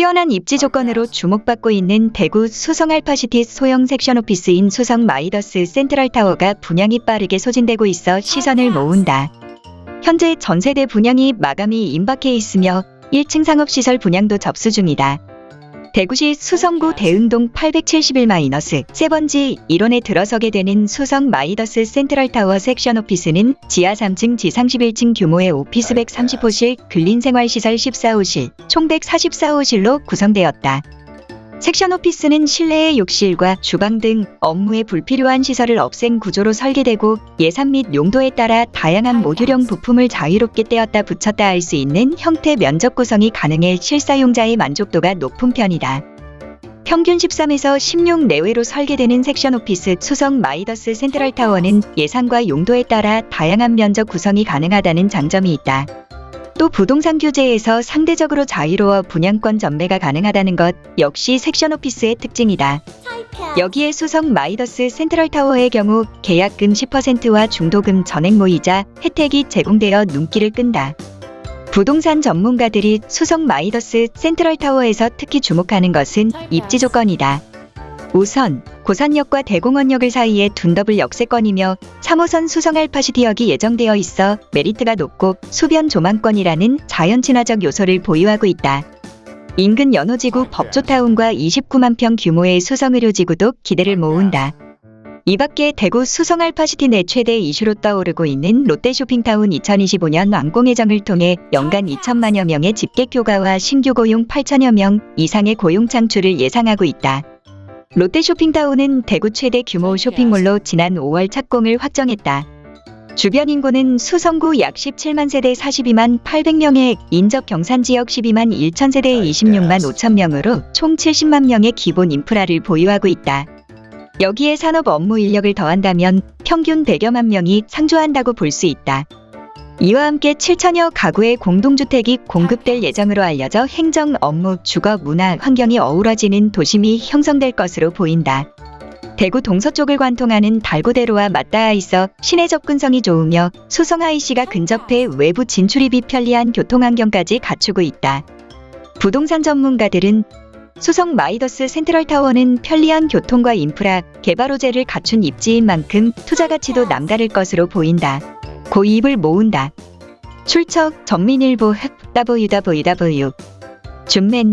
뛰어난 입지 조건으로 주목받고 있는 대구 수성 알파시티 소형 섹션 오피스인 수성 마이더스 센트럴 타워가 분양이 빠르게 소진되고 있어 시선을 모은다. 현재 전세대 분양이 마감이 임박해 있으며 1층 상업시설 분양도 접수 중이다. 대구시 수성구 대흥동 871-3번지 일원에 들어서게 되는 수성 마이더스 센트럴타워 섹션 오피스는 지하 3층 지상 11층 규모의 오피스 130호실, 근린생활시설 14호실, 총 144호실로 구성되었다. 섹션 오피스는 실내의 욕실과 주방 등 업무에 불필요한 시설을 없앤 구조로 설계되고 예산 및 용도에 따라 다양한 모듈형 부품을 자유롭게 떼었다 붙였다 할 수 있는 형태 면적 구성이 가능해 실사용자의 만족도가 높은 편이다. 평균 13에서 16 내외로 설계되는 섹션 오피스 수성 마이더스 센트럴 타워는 예산과 용도에 따라 다양한 면적 구성이 가능하다는 장점이 있다. 또 부동산 규제에서 상대적으로 자유로워 분양권 전매가 가능하다는 것 역시 섹션 오피스의 특징이다. 여기에 수성 마이더스 센트럴타워의 경우 계약금 10%와 중도금 전액 무이자 혜택이 제공되어 눈길을 끈다. 부동산 전문가들이 수성 마이더스 센트럴타워에서 특히 주목하는 것은 입지 조건이다. 우선 고산역과 대공원역을 사이에 둔 더블 역세권이며 3호선 수성 알파시티역이 예정되어 있어 메리트가 높고 수변 조망권이라는 자연 친화적 요소를 보유하고 있다. 인근 연호지구 법조타운과 29만 평 규모의 수성의료지구도 기대를 모은다. 이 밖에 대구 수성 알파시티 내 최대 이슈로 떠오르고 있는 롯데쇼핑타운 2025년 완공 예정을 통해 연간 2천만여 명의 집객 효과와 신규 고용 8천여 명 이상의 고용 창출을 예상하고 있다. 롯데쇼핑타운은 대구 최대 규모 쇼핑몰로 지난 5월 착공을 확정했다. 주변 인구는 수성구 약 17만 세대 42만 800명에 인접 경산지역 12만 1천 세대 26만 5천 명으로 총 70만 명의 기본 인프라를 보유하고 있다. 여기에 산업 업무 인력을 더한다면 평균 100여만 명이 상주한다고 볼 수 있다. 이와 함께 7천여 가구의 공동주택이 공급될 예정으로 알려져 행정, 업무, 주거, 문화, 환경이 어우러지는 도심이 형성될 것으로 보인다. 대구 동서쪽을 관통하는 달고대로와 맞닿아 있어 시내 접근성이 좋으며 수성 IC가 근접해 외부 진출입이 편리한 교통환경까지 갖추고 있다. 부동산 전문가들은 수성 마이더스 센트럴타워는 편리한 교통과 인프라, 개발 호재를 갖춘 입지인 만큼 투자 가치도 남다를 것으로 보인다. 고이입을 모은다. 출처 전민일보 www. 준맨